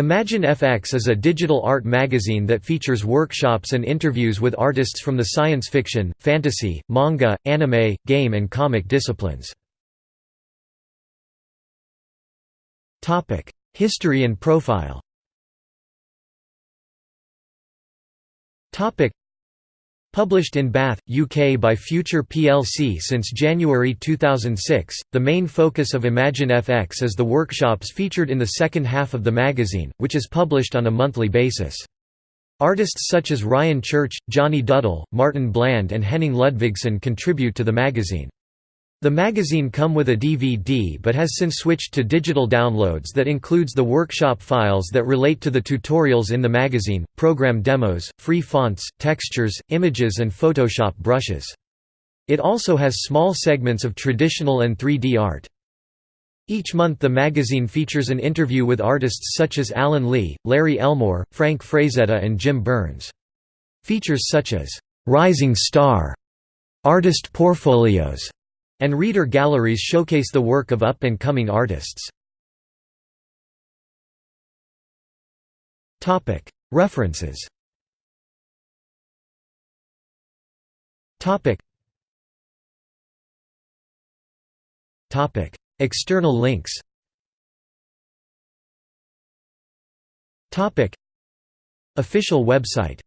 Imagine FX is a digital art magazine that features workshops and interviews with artists from the science fiction, fantasy, manga, anime, game and comic disciplines. History and profile Published in Bath, UK by Future plc since January 2006, the main focus of Imagine FX is the workshops featured in the second half of the magazine, which is published on a monthly basis. Artists such as Ryan Church, Johnny Duddle, Martin Bland and Henning Ludvigsen contribute to the magazine. The magazine come with a DVD but has since switched to digital downloads that includes the workshop files that relate to the tutorials in the magazine, program demos, free fonts, textures, images and Photoshop brushes. It also has small segments of traditional and 3D art. Each month the magazine features an interview with artists such as Alan Lee, Larry Elmore, Frank Frazetta and Jim Burns. Features such as, "'Rising Star", artist portfolios, and reader galleries showcase the work of up-and-coming artists. References. External links. Official website